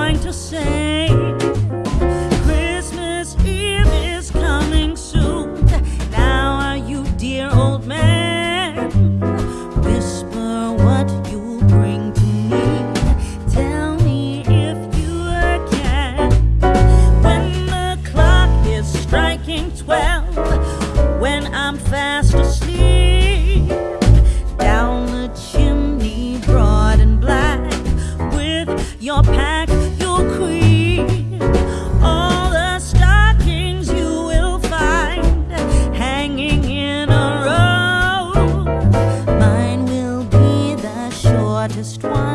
going to say Christmas Eve is coming soon. Now are you, dear old man? Whisper what you'll bring to me. Tell me if you can. When the clock is striking twelve, when I'm fast asleep, down the chimney broad and black with your. just twine.